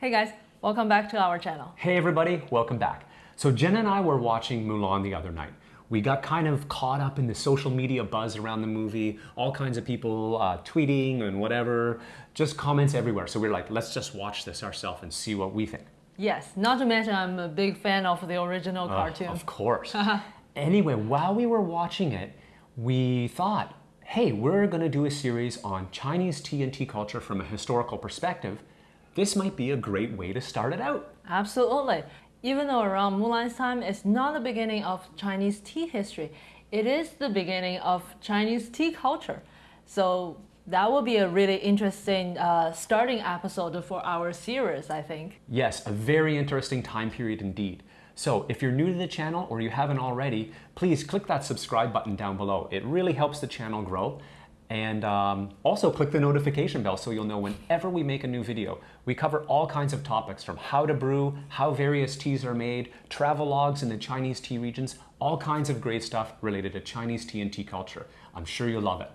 Hey guys, welcome back to our channel. Hey everybody, welcome back. So Jen and I were watching Mulan the other night. We got kind of caught up in the social media buzz around the movie, all kinds of people uh, tweeting and whatever, just comments everywhere. So we are like, let's just watch this ourselves and see what we think. Yes, not to mention I'm a big fan of the original Uh, cartoon. of course. anyway, while we were watching it, we thought, hey, we're going to do a series on Chinese tea and tea culture from a historical perspective. This might be a great way to start it out. Absolutely. Even though around Mulan's time is not the beginning of Chinese tea history, it is the beginning of Chinese tea culture. So that will be a really interesting uh, starting episode for our series, I think. Yes, a very interesting time period indeed. So if you're new to the channel or you haven't already, please click that subscribe button down below. It really helps the channel grow. And um, also click the notification bell so you'll know whenever we make a new video. We cover all kinds of topics from how to brew, how various teas are made, travel logs in the Chinese tea regions, all kinds of great stuff related to Chinese tea and tea culture. I'm sure you'll love it.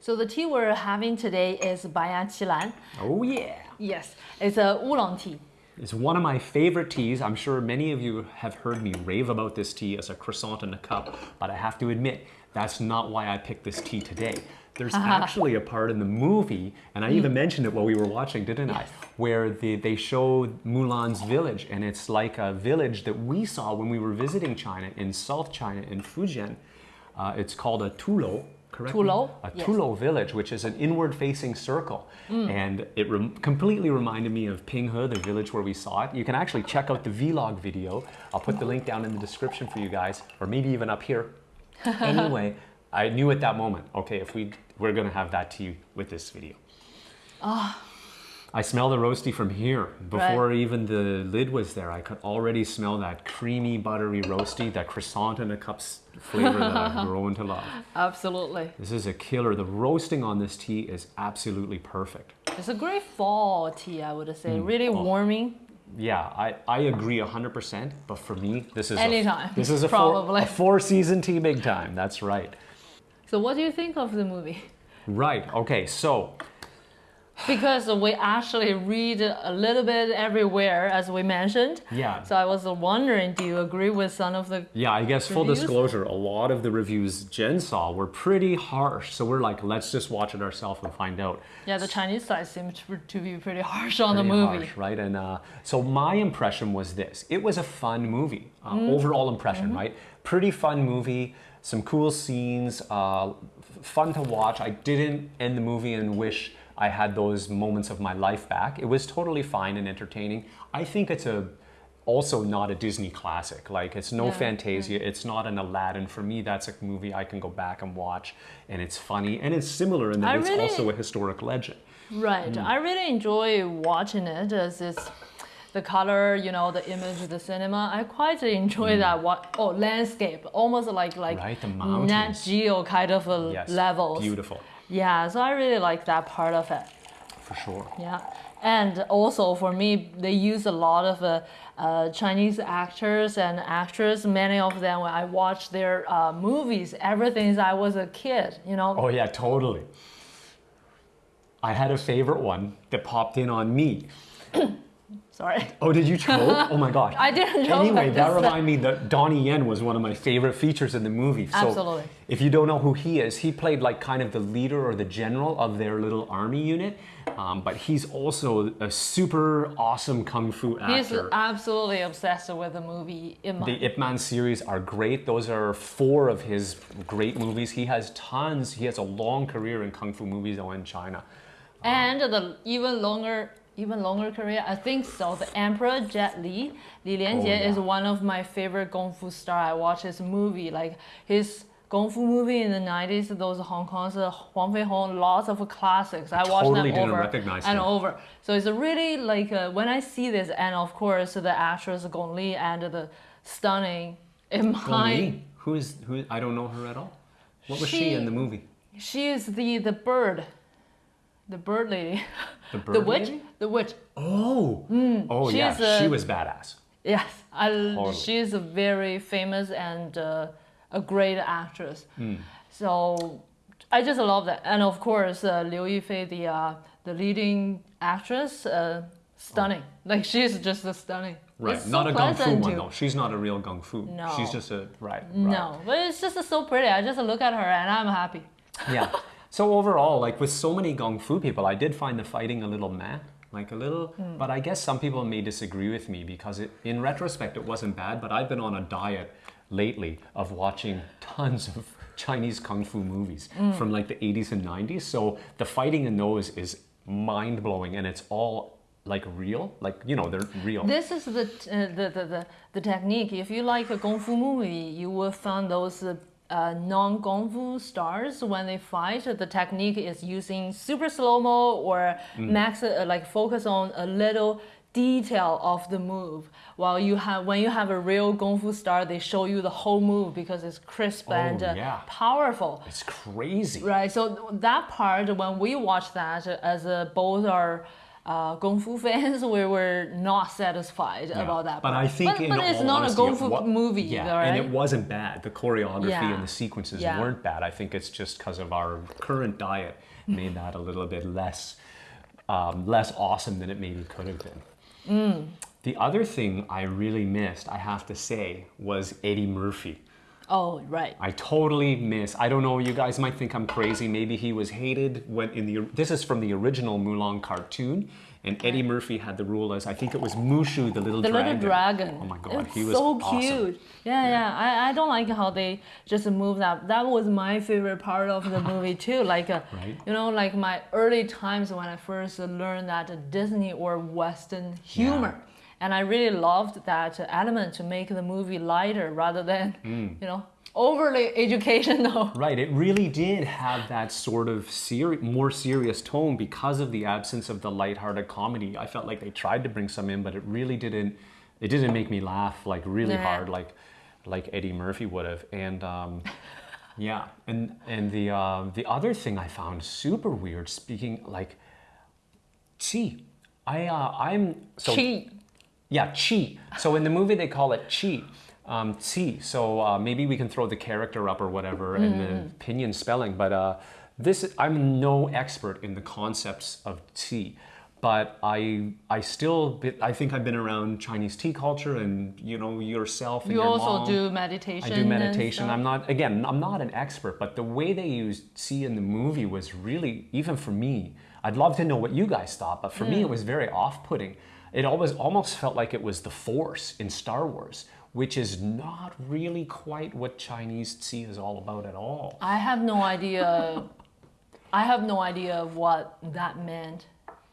So the tea we're having today is Banyan Qilan. Oh yeah! Yes, it's a oolong tea. It's one of my favorite teas. I'm sure many of you have heard me rave about this tea as a croissant in a cup, but I have to admit, that's not why I picked this tea today. There's actually a part in the movie, and I even mentioned it while we were watching, didn't I? Where they, they show Mulan's village, and it's like a village that we saw when we were visiting China in South China in Fujian. Uh, it's called a Tulou, correct? me? Tulou, A yes. Tulou village, which is an inward-facing circle. Mm. And it rem completely reminded me of Pinghe, the village where we saw it. You can actually check out the vlog video. I'll put the link down in the description for you guys, or maybe even up here. anyway, I knew at that moment, okay, if we we're gonna have that tea with this video. Ah. I smell the roasty from here. Before even the lid was there, I could already smell that creamy, buttery roasty, that croissant in a cup's flavor that I've grown to love. Absolutely. This is a killer. The roasting on this tea is absolutely perfect. It's a great fall tea, I would say. Mm, really oh. warming. Yeah, I, I agree 100%, but for me, this is Anytime, A, this is a probably. four, a four season tea big time. That's right. So what do you think of the movie? Right. Okay. So Because we actually read a little bit everywhere, as we mentioned. Yeah. So I was wondering, do you agree with some of the? yeah, I guess full disclosure, a lot of the reviews Jen saw were pretty harsh. So we're like, let's just watch it ourselves and find out. Yeah, the Chinese side seemed to, be pretty harsh on Pretty the movie. harsh, right? And uh, so my impression was this: it was a fun movie. Uh, Mm-hmm. Overall impression, right? Pretty fun movie. Some cool scenes. Uh, fun to watch. I didn't end the movie and wish I had those moments of my life back. It was totally fine and entertaining. I think it's a also not a Disney classic. Like it's no Yeah, Fantasia. It's not an Aladdin. For me, that's a movie I can go back and watch, and it's funny and it's similar in that I it's really- also a historic legend. Right. Mm. I really enjoy watching it as it's the color, you know, the image of the cinema. I quite enjoy that. What? Oh, landscape, almost like like Mm. Right, the Nat. Geo kind of a Yes, levels. beautiful Yeah. So I really like that part of it. for sure. Yeah, and also for me, they use a lot of uh, uh, Chinese actors and actresses. Many of them, when I watch their uh, movies, ever since I was a kid, you know. Oh yeah, totally. I had a favorite one that popped in on me. Sorry, Oh, did you choke? Oh my god. I didn't know. Anyway, that reminded me that Donnie Yen was one of my favorite features in the movie. So Absolutely. If you don't know who he is, he played like kind of the leader or the general of their little army unit. Um, but he's also a super awesome kung fu actor. He's absolutely obsessed with the movie Ip Man. The Ip Man series are great. Those are four of his great movies. He has tons. He has a long career in kung fu movies though in China. And the even longer, even longer career, I think so. The Emperor Jet Li, Li Lianjie, Oh, yeah. is one of my favorite kung fu star. I watch his movie, like his kung fu movie in the 90s, those Hong Kong's uh, Huang Fei Hong, lots of classics. I watch totally them over and him. over. So it's really like uh, when I see this, and of course the actress Gong Li and the stunning in Gong my Li, who is who? I don't know her at all. What was she, She- in the movie? She is the the bird, the bird lady, The bird the witch, lady? the witch. Oh, oh yeah, uh, she was badass. Yes, I, Totally. she's a very famous and uh, a great actress. Hmm. So I just love that, and of course uh, Liu Yifei, the uh, the leading actress, uh, stunning. Like she's just a stunning. Right, It's so not a gung fu one though. She's not a real gung fu. No. She's just a right. right. No, but it's just so pretty. I just look at her and I'm happy. yeah. So overall, like with so many gung fu people, I did find the fighting a little meh, like a little. Hmm. But I guess some people may disagree with me because it, in retrospect, it wasn't bad. But I've been on a diet lately of watching tons of Chinese kung fu movies Hmm. from like the 80s and 90s. So the fighting in those is mind blowing, and it's all like real, like you know they're real. This is the, uh, the, the, the, the technique. If you like a Kung Fu movie, you will find those uh, uh, non Kung Fu stars when they fight. The technique is using super slow mo or max, uh, like focus on a little detail of the move. While you have, when you have a real Kung Fu star, they show you the whole move because it's crisp and uh, yeah. powerful. it's crazy. Right. So that part, when we watch that, as both are uh, Kung Fu fans, we were not satisfied Yeah. about that. But part. I think, but, but it's not honesty, a Kung Fu movie, yeah, right? and it wasn't bad. The choreography Yeah. and the sequences Yeah. weren't bad. I think it's just because of our current diet made that a little bit less, um, less awesome than it maybe could have been. Mm. The other thing I really missed, I have to say, was Eddie Murphy. Oh, right. I totally miss. I don't know. You guys might think I'm crazy. Maybe he was hated when in the. This is from the original Mulan cartoon, and Eddie Murphy had the role as I think it was Mushu, the little The dragon. little dragon. Oh my god, it's he was so awesome. cute. Yeah, yeah. I, I don't like how they just move that. That was my favorite part of the movie too. Like, uh, Right. you know, like my early times when I first learned that Disney or Western humor. And I really loved that element to make the movie lighter rather than, Hmm. you know, overly educational. Right, it really did have that sort of seri- more serious tone because of the absence of the lighthearted comedy. I felt like they tried to bring some in, but it really didn't. It didn't make me laugh like really Nah. hard, like like Eddie Murphy would have. And um, yeah, and and the uh, the other thing I found super weird. Speaking like, chi, I uh, I'm so Cheat. Yeah, chi. So in the movie they call it chi, um, chi. So uh, maybe we can throw the character up or whatever and the pinyin spelling. But uh, this, I'm no expert in the concepts of chi, but I I still I think I've been around Chinese tea culture and you know yourself and You your also mom. do meditation. I do meditation. I'm not again. I'm not an expert, but the way they used "see" in the movie was really, even for me. I'd love to know what you guys thought, but for me, Mm. it was very off-putting. It always almost felt like it was the Force in Star Wars, which is not really quite what Chinese "see" is all about at all. I have no idea. I have no idea of what that meant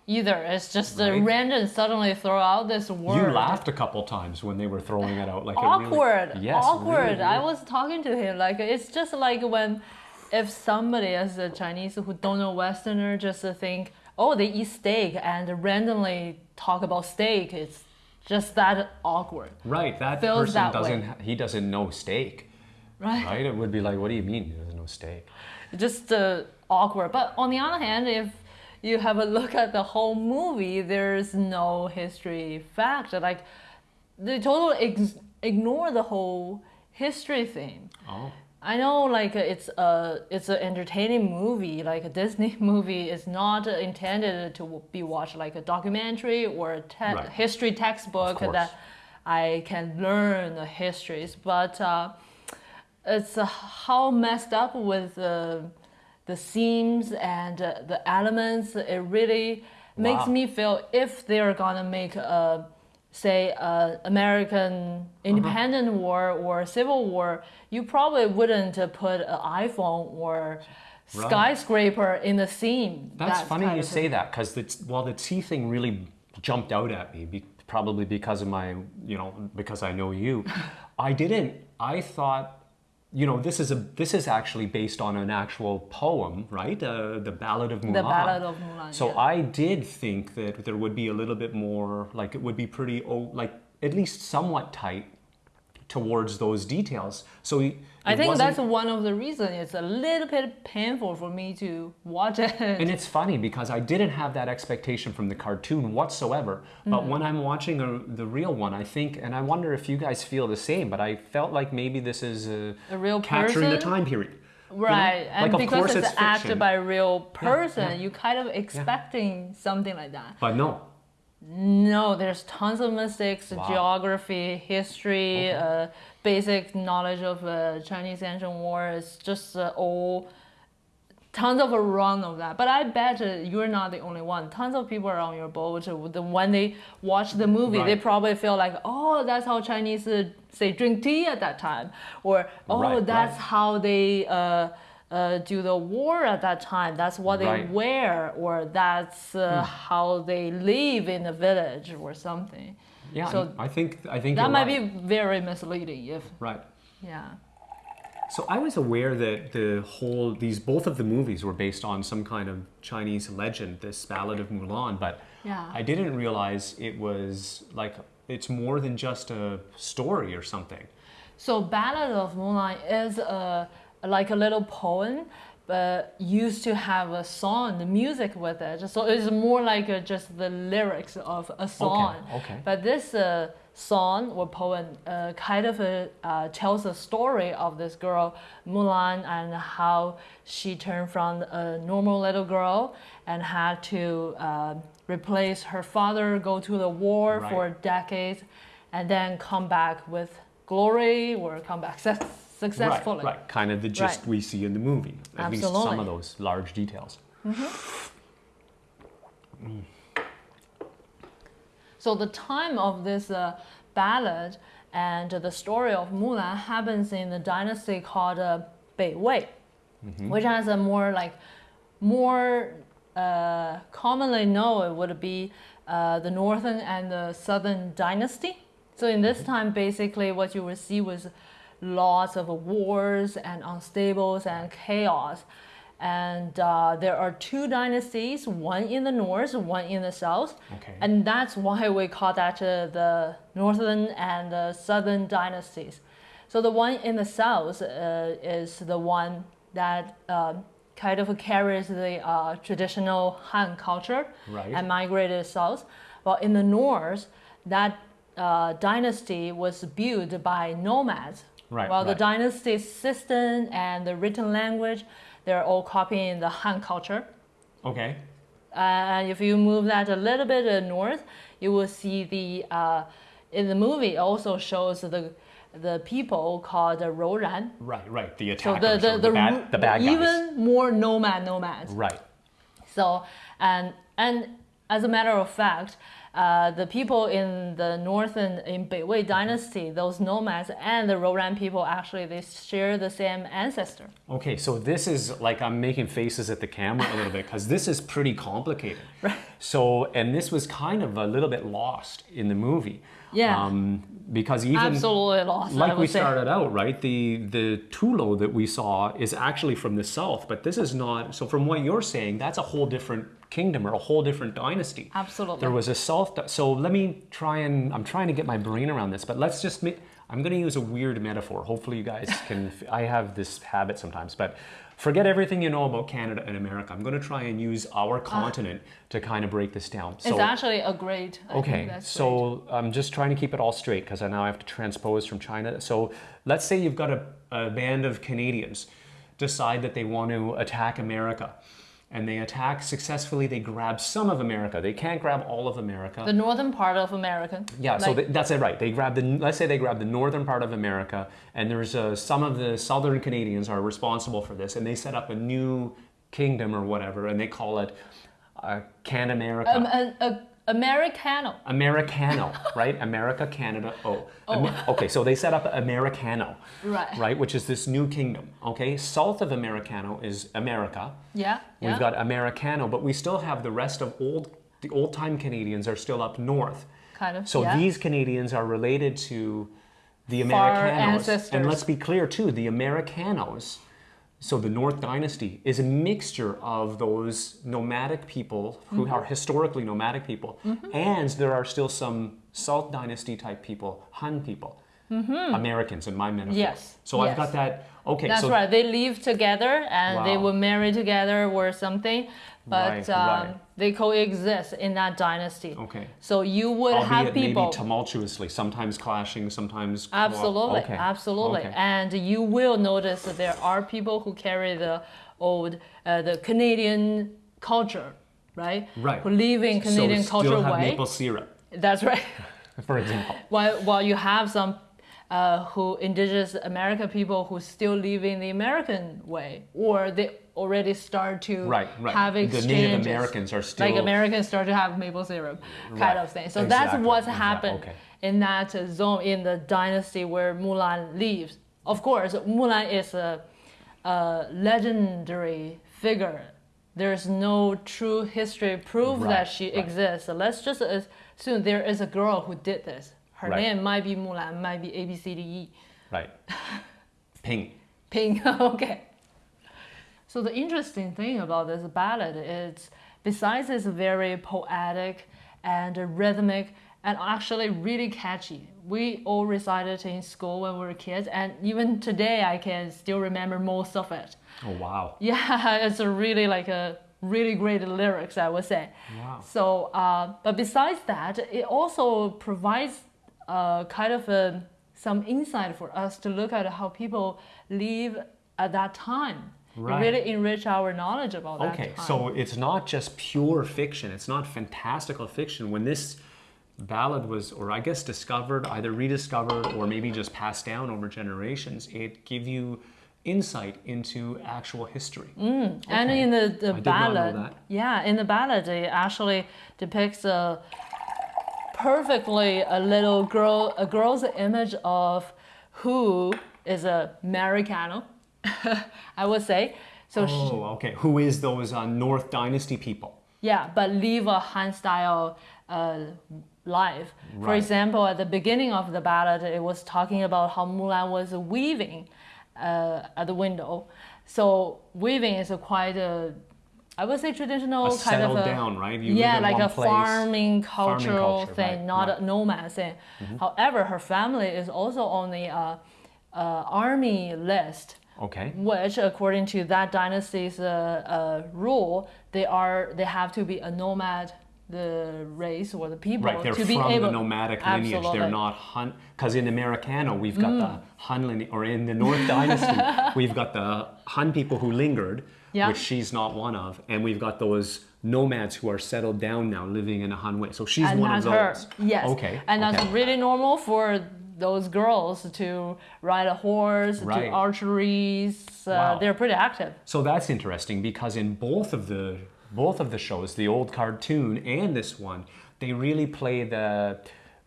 either. It's just a random suddenly throw out this word. You laughed a couple times when they were throwing it out, like it really- awkward. yes, awkward. really I was talking to him like it's just like when if somebody as a Chinese who don't know Westerner just think, oh, they eat steak and randomly talk about steak. It's just that awkward, right. That feels person that doesn't. He doesn't know steak, right? right? It would be like, what do you mean he doesn't know steak? just uh, awkward. But on the other hand, if you have a look at the whole movie, there's no history fact. Like they totally ignore the whole history thing. Oh. I know, like it's a it's an entertaining movie. Like a Disney movie is not intended to be watched like a documentary or a te- Right. history textbook that I can learn the histories. But uh, it's uh, how messed up with the the themes and uh, the elements. It really makes me feel if they're gonna make a say a American independent war or civil war, you probably wouldn't uh, put an iPhone or Right. skyscraper in the scene. That's that funny you say that because while the tea thing really jumped out at me, be, probably because of my, you know, because I know you, I didn't. I thought, you know, this is a this is actually based on an actual poem, right? Uh, the Ballad of Mulan. The Ballad of Mulan. So yeah. I did think that there would be a little bit more, like it would be pretty, oh, like at least somewhat tight towards those details. So he, I think that's one of the reasons it's a little bit painful for me to watch it. And it's funny because I didn't have that expectation from the cartoon whatsoever. But Mm. when I'm watching a, the real one, I think, and I wonder if you guys feel the same, but I felt like maybe this is uh, A real capturing the time period. you know? Right, and Like, of because course it's, it's acted by a real person, yeah. you kind of expecting something like that. But no, No, there's tons of mistakes, Wow. geography, history, Okay. uh, basic knowledge of uh, Chinese ancient war. It's just uh, all tons of a run of that. But I bet uh, you're not the only one. Tons of people are on your boat. uh, when they watch the movie, they probably feel like, oh, that's how Chinese uh, say drink tea at that time, or oh, Right, that's right. how they. Uh, do the war at that time. That's what they wear, or that's uh, Hmm. how they live in the village, or something. yeah, So I think I think That might right. be very misleading. If right. yeah, So I was aware that the whole these both of the movies were based on some kind of Chinese legend, this Ballad of Mulan, but Yeah. I didn't realize it was like it's more than just a story or something. so Ballad of Mulan is a like a little poem, but used to have a song, the music with it. So it's more like uh, just the lyrics of a song. okay. okay. But this uh, song or poem uh, kind of uh, uh, tells the story of this girl Mulan and how she turned from a normal little girl and had to uh, replace her father, go to the war Right. for decades, and then come back with glory or come back successfully. Right, right. Kind of the gist Right. we see in the movie. At least some of those large details. So the time of this uh, ballad and the story of Mulan happens in the dynasty called uh, Bei Wei, which has a more like more uh, commonly known would be uh, the northern and the southern dynasty. So in this time, basically, what you will see was lots of wars and unstables and chaos. And uh, there are two dynasties, one in the north, one in the south. Okay. And that's why we call that uh, the northern and the southern dynasties. So the one in the south uh, is the one that um kind of carries the uh, traditional Han culture Right. and migrated south. While in the north, that uh, dynasty was built by nomads. Right, While the dynasty system and the written language, they're all copying the Han culture. Okay. And if you move that a little bit uh, north, you will see the uh, in the movie it also shows the the people called the Rouran. Right, right. The So attackers, the the, or the, the, bad, the bad guys. even more nomad nomads. Right. So and and as a matter of fact, uh, the people in the northern in Beiwei dynasty, those nomads and the Rouran people actually they share the same ancestor. Okay, so this is like I'm making faces at the camera a little bit because this is pretty complicated. Right. So, and this was kind of a little bit lost in the movie. Yeah. Um, because even Absolutely lost. Like we say. started out, right? The the Tulou that we saw is actually from the south, but this is not. So from what you're saying, that's a whole different kingdom or a whole different dynasty. Absolutely. There was a south. So let me try and I'm trying to get my brain around this, but let's just. I'm going to use a weird metaphor. Hopefully, you guys can. I have this habit sometimes, but forget everything you know about Canada and America. I'm going to try and use our ah. continent to kind of break this down. It's actually a great. I Okay, that's great. so I'm just trying to keep it all straight because I now have to transpose from China. So let's say you've got a, a band of Canadians decide that they want to attack America. And they attack successfully, they grab some of America. They can't grab all of America. the northern part of America. Yeah, so Like- th- that's it, right? They grab the let's say they grab the northern part of America, and there's uh, some of the southern Canadians are responsible for this, and they set up a new kingdom or whatever, and they call it uh, Can America. um, a, a, Americano. Americano, right? America, Canada, oh. Okay, so they set up Americano, Right. right? Which is this new kingdom, okay? South of Americano is America. Yeah. We've yeah. got Americano, but we still have the rest of old, the old time Canadians are still up north. kind of. So yeah. these Canadians are related to the Americanos. And let's be clear too, the Americanos, so the North Dynasty, is a mixture of those nomadic people who Mm-hmm. are historically nomadic people, and there are still some South Dynasty type people, Han people. Americans in my metaphor. Yes, So I've got that. Okay. That's so right. They live together and they Wow. were married together or something, but Right, um, right. They coexist in that dynasty. Okay. So you would Albeit have people. maybe tumultuously, sometimes clashing, sometimes Absolutely, Okay. absolutely. Okay. And you will notice that there are people who carry the old, uh, the Canadian culture, right? Right. Who live in Canadian so culture still have way. maple syrup, That's right. for example. while, while you have some uh, who indigenous American people who still live in the American way, or they already start to Right, right. have The exchanges. Native Americans are still like Americans start to have maple syrup kind Right. of thing. So that's Exactly, what's exactly, happened okay. in that zone in the dynasty where Mulan lives. Of course, Mulan is a, a legendary figure. There's no true history proof Right, that she exists. So let's just assume there is a girl who did this. Her name might be Mulan, might be A B C D E. Right. Ping. Ping. okay. So the interesting thing about this ballad is, besides it's very poetic and rhythmic and actually really catchy. We all recited in school when we were kids, and even today I can still remember most of it. Oh wow. Yeah, it's a really like a really great lyrics, I would say. Wow. So, uh, but besides that, it also provides uh, kind of a, some insight for us to look at how people live at that time. Right. really enrich our knowledge about that Okay, so it's not just pure fiction. It's not fantastical fiction. When this ballad was, or I guess discovered, either rediscovered or maybe just passed down over generations, it give you insight into actual history. Mm, and Okay. in the, the I did not know ballad, yeah, in the ballad, it actually depicts a perfectly a little girl, a girl's image of who is a Americano, I would say. So she, Oh, okay. Who is those uh, North Dynasty people? yeah, but live a Han style uh, life. For example, at the beginning of the ballad, it was talking about how Mulan was weaving uh, at the window. So weaving is a quite a, I would say traditional A kind of a, down, right? You yeah, like a place. farming Farming cultural culture, thing, right, not right. A nomad thing. However, her family is also on the uh, uh, army list Okay. which according to that dynasty's uh, uh, rule they are they have to be a nomad the race or the people Right, they're to from be able the nomadic lineage. They're Mm. not Hun, because in Americano we've got the Hun lineage, or in the North Dynasty we've got the Hun people who lingered, Yeah. which she's not one of, and we've got those nomads who are settled down now, living in a Han way. So she's and one of her those. yes Okay. and that's really normal for those girls to ride a horse Right. do archeries uh, Wow. they're pretty active So that's interesting because in both of the both of the shows, the old cartoon and this one, they really play the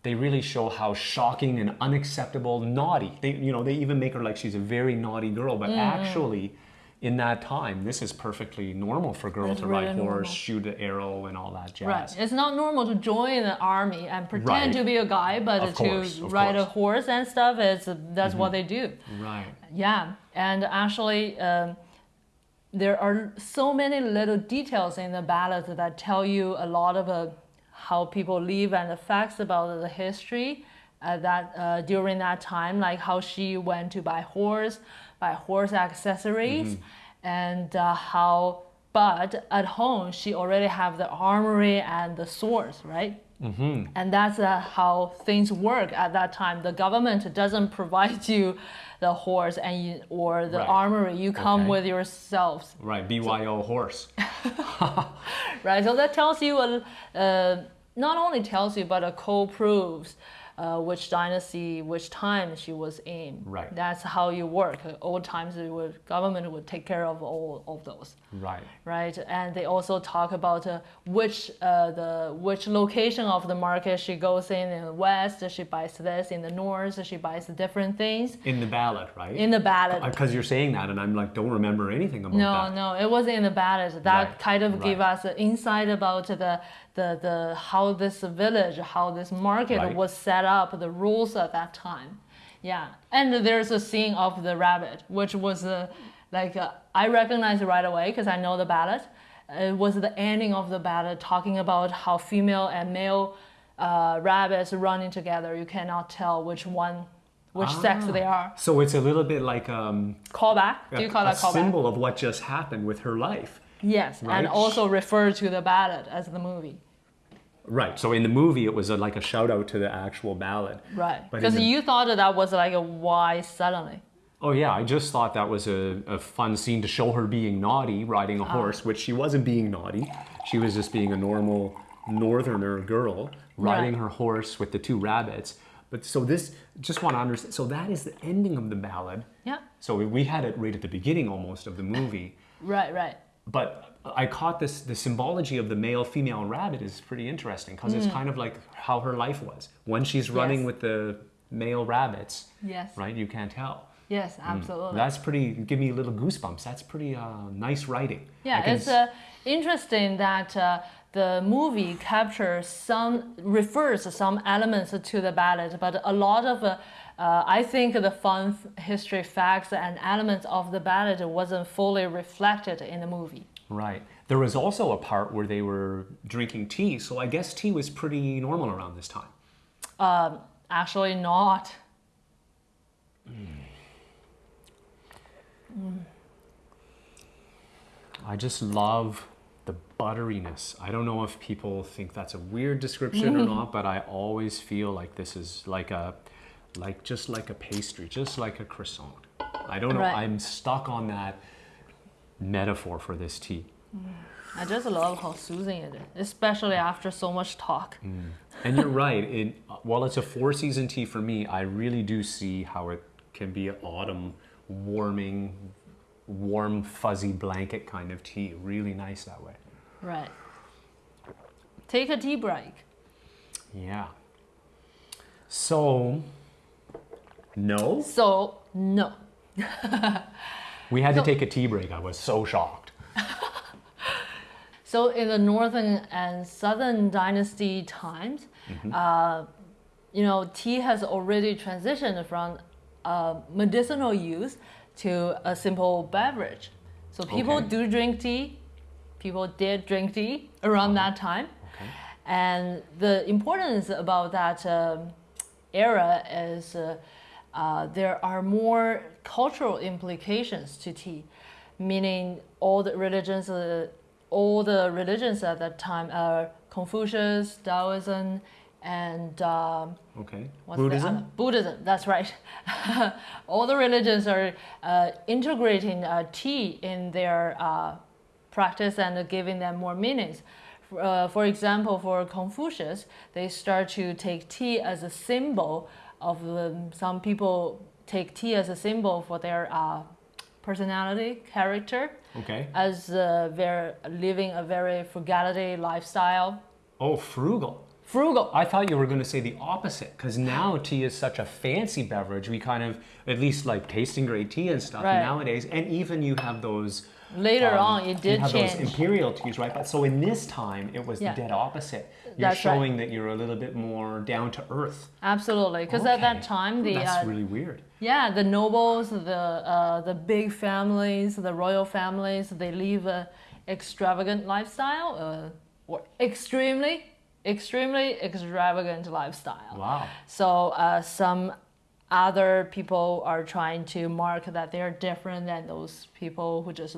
they really show how shocking and unacceptable, naughty. They you know, they even make her like she's a very naughty girl, but Mm-hmm. actually in that time, this is perfectly normal for a girl It's to really ride horse, normal. shoot an arrow, and all that jazz. Right. It's not normal to join the army and pretend Right. to be a guy, but Of to course, ride a horse and stuff, it's, that's what they do. Right. Yeah, and actually, um, there are so many little details in the ballad that tell you a lot of uh, how people live and the facts about the history uh, that uh, during that time, like how she went to buy horse, buy horse accessories, and uh, how. But at home, she already have the armory and the swords, right? Mm-hmm. And that's uh, how things work at that time. The government doesn't provide you the horse and you, or the Right. armory. You come Okay. with yourselves, Right. BYO horse. right? So that tells you, a, uh, not only tells you, but it co-proves uh, which dynasty, which time she was in. Right. That's how you work. Old times, would, government would take care of all of those. Right. right? And they also talk about uh, which uh, the which location of the market she goes in. In the west, she buys this. In the north, she buys different things. In the ballad, right? In the ballad, Because you're saying that, and I'm like, don't remember anything about no, that. no, no, it wasn't in the ballad. That Right, kind of gave us an insight about the the the how this village, how this market Right. was set up, the rules at that time. Yeah, and there's a scene of the rabbit, which was uh, like uh, I recognized it right away because I know the ballad. It was the ending of the ballad talking about how female and male uh, rabbits running together. You cannot tell which one which sex Ah. they are. So it's a little bit like um, Callback? Do you call a that callback? symbol of what just happened with her life. Yes, Right. and also refer to the ballad as the movie. Right. So in the movie, it was a, like a shout out to the actual ballad. Right. Because the- you thought that, that was like a why suddenly. Oh yeah, I just thought that was a, a fun scene to show her being naughty, riding a Ah. horse, which she wasn't being naughty. She was just being a normal northerner girl riding Right. her horse with the two rabbits. But so this, just want to understand. So that is the ending of the ballad. Yeah. So we had it right at the beginning almost of the movie. Right, right. But I caught this the symbology of the male female rabbit is pretty interesting because it's kind of like how her life was when she's running Mm. Yes. with the male rabbits. Yes. Right, you can't tell. Yes, absolutely. That's pretty. Give me little goosebumps. That's pretty uh, nice writing. Yeah, it's uh, interesting that uh, the movie captures some, refers some elements to the ballad, but a lot of, uh, uh, I think the fun history facts and elements of the ballad wasn't fully reflected in the movie. Right. There was also a part where they were drinking tea, so I guess tea was pretty normal around this time. Um, actually, not. I just love the butteriness. I don't know if people think that's a weird description or not, but I always feel like this is like a, like just like a pastry, just like a croissant. I don't know. Right. I'm stuck on that metaphor for this tea. Mm. I just love how soothing it is, especially after so much talk. Mm. And you're right. It, while it's a four season tea for me, I really do see how it can be an autumn warming, warm, fuzzy blanket kind of tea. Really nice that way. Right. Take a tea break. Yeah. So, no, So, no. we had So- to take a tea break. I was so shocked. So in the northern and southern dynasty times, uh, you know, tea has already transitioned from uh, medicinal use to a simple beverage. So people Okay. do drink tea. People did drink tea around that time. Okay. And the importance about that um, era is uh, uh, there are more cultural implications to tea, meaning all the religions, uh, all the religions at that time are Confucius, Taoism, and um, Okay. Buddhism? Buddhism, that's right. All the religions are uh, integrating uh, tea in their uh, practice and giving them more meanings. For, uh, for example, for Confucius, they start to take tea as a symbol of um, some people take tea as a symbol for their uh, personality, character, Okay. as uh, they're living a very frugality lifestyle. Oh, frugal. Frugal. I thought you were going to say the opposite because now tea is such a fancy beverage. We kind of, at least like tasting great tea and stuff Right. nowadays. And even you have those. Later um, on, it did you did have change. those imperial teas, right? But so in this time, it was Yeah. the dead opposite. You're That's right. showing that you're a little bit more down to earth. Absolutely, because at that time, the That's uh, really weird. yeah, the nobles, the uh, the big families, the royal families, they live a extravagant lifestyle, uh, or extremely, extremely extravagant lifestyle. Wow. So uh, some other people are trying to mark that they're different than those people who just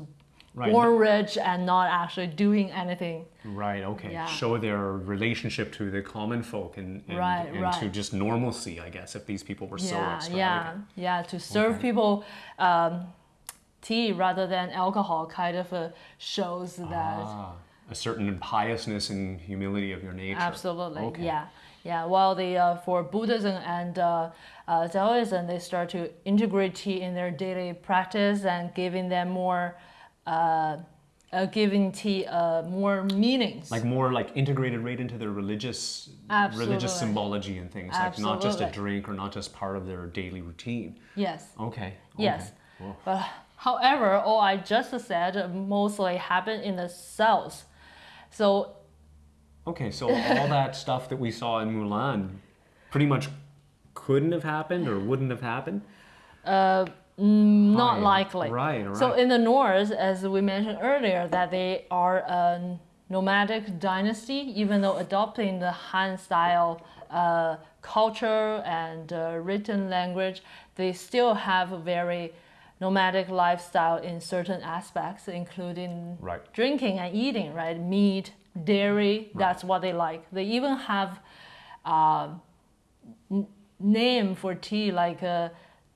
Right. born rich and not actually doing anything. Right, okay. Yeah. Show their relationship to the common folk and, and, Right, and to just normalcy, I guess, if these people were so yeah, extravagant. yeah, yeah. To serve Okay. people um, tea rather than alcohol kind of uh, shows that Ah, a certain piousness and humility of your nature. absolutely, Okay. yeah, yeah. While the uh, for Buddhism and uh, uh, Taoism, they start to integrate tea in their daily practice and giving them more, uh, uh, giving tea uh, more meanings. Like more like integrated right into their religious religious Absolutely. symbology and things. Like not just a drink or not just part of their daily routine. yes. Okay. Yes. But however, all I just said mostly happened in the south. So Okay, so all that stuff that we saw in Mulan pretty much couldn't have happened or wouldn't have happened. Not Right, likely. right, So in the north, as we mentioned earlier, that they are a nomadic dynasty, even though adopting the Han style uh, culture and uh, written language, they still have a very nomadic lifestyle in certain aspects, including Right. drinking and eating, right? Meat, dairy, that's what they like. They even have uh, n- name for tea like uh,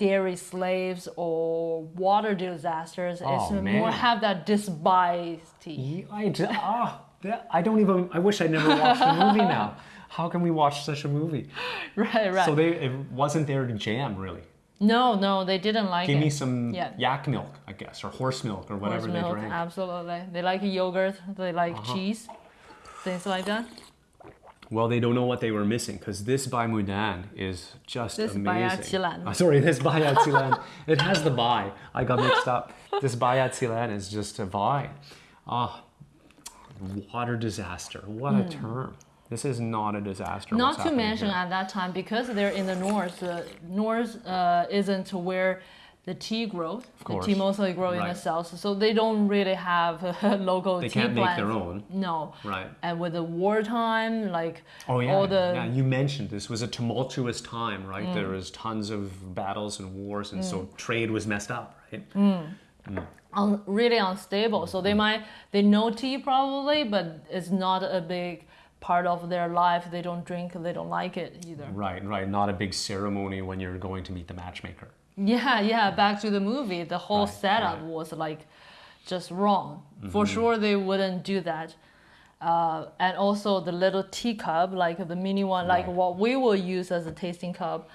dairy slaves or water disasters. Oh, it's more have that despised tea. I, that- I don't even. I wish I never watched the movie now. How can we watch such a movie? Right, right. So they it wasn't their jam really. no, no, they didn't like Give it. me some Yeah. yak milk, I guess, or horse milk, or whatever Horse they milk, drank. absolutely. They like yogurt. They like Uh-huh. cheese, things like that. Well, they don't know what they were missing because this Bai Mudan is just This amazing. Uh, sorry, this Qilan. it has the Bai. I got mixed up. This Qilan is just a Bai. Ah, water disaster. What a term. This is not a disaster. Hmm. Not to mention here. at that time because they're in the north. Uh, north uh, isn't where the tea grows. The course. tea mostly grow in the south, so they don't really have a local They tea can't make their own. No. Right. And with the wartime, like Oh yeah, all the yeah. You mentioned this was a tumultuous time, right? Mm. There was tons of battles and wars, and so trade was messed up, right? Mm. un, really unstable. So they might they know tea probably, but it's not a big part of their life. They don't drink. They don't like it either. Right, right. Not a big ceremony when you're going to meet the matchmaker. Yeah, yeah. Back to the movie, the whole Right, setup right. was like just wrong. For sure, they wouldn't do that. Uh, and also the little teacup, like the mini one, like Right. what we will use as a tasting cup,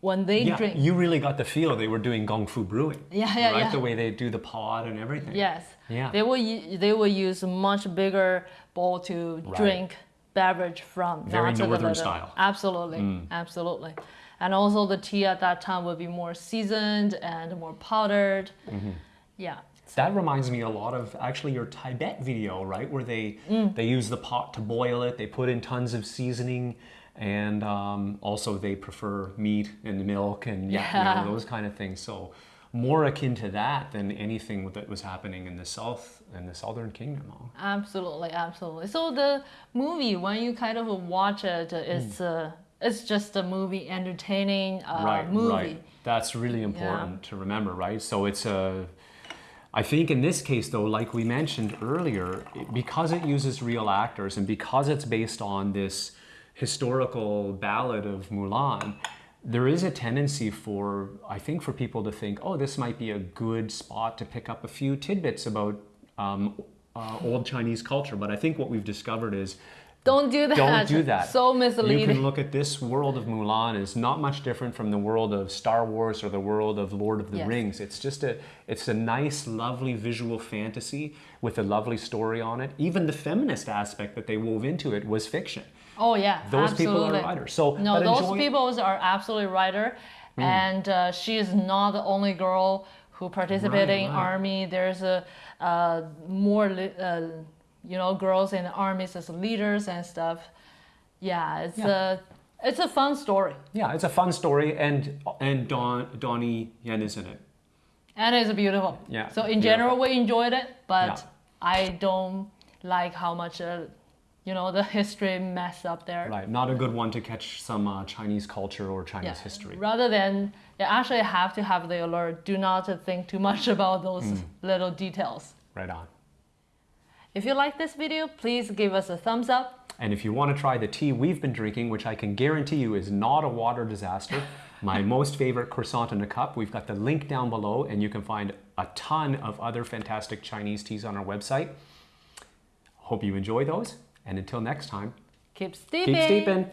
when they Yeah, drink. you really got the feel they were doing gong fu brewing. Yeah, yeah, right? yeah. The way they do the pod and everything. Yes. Yeah. They will they will use a much bigger bowl to Right. drink beverage from. Very not to the northern style. Absolutely, absolutely. And also the tea at that time would be more seasoned and more powdered. Mm-hmm. Yeah. That reminds me a lot of actually your Tibet video, right? Where they Mm. they use the pot to boil it. They put in tons of seasoning, and um, also they prefer meat and milk and yeah, you know, those kind of things. So more akin to that than anything that was happening in the south in the southern kingdom. Absolutely, absolutely. So the movie, when you kind of watch it, it's uh, it's just a movie, entertaining uh, right, movie. right. That's really important to remember, right? So it's a. I think in this case, though, like we mentioned earlier, because it uses real actors and because it's based on this historical ballad of Mulan, there is a tendency for, I think, for people to think, oh, this might be a good spot to pick up a few tidbits about um, uh, old Chinese culture. But I think what we've discovered is Don't do that. don't do that. So misleading. You can look at this world of Mulan is not much different from the world of Star Wars or the world of Lord of the Yes. Rings. It's just a it's a nice, lovely visual fantasy with a lovely story on it. Even the feminist aspect that they wove into it was fiction. Oh yeah, Those people are absolutely. writers. So, no, those people are absolutely writer, and uh, she is not the only girl who participated Right, in right. army. There's a uh, more uh, you know girls in the armies as leaders and stuff. Yeah, it's Yeah. a it's a fun story, Yeah, it's a fun story, and and Don Donnie Yen is in it. and it's beautiful. Yeah, So in general, we enjoyed it, but Yeah. I don't like how much. Uh, you know the history mess up there. Right, not a good one to catch some uh, Chinese culture or Chinese Yeah. history. Rather than you actually have to have the alert. Do not think too much about those Hmm. little details. Right on. If you like this video, please give us a thumbs up. And if you want to try the tea we've been drinking, which I can guarantee you is not a water disaster, my most favorite croissant in a cup, we've got the link down below, and you can find a ton of other fantastic Chinese teas on our website. Hope you enjoy those, and until next time, Keep steeping. keep steeping.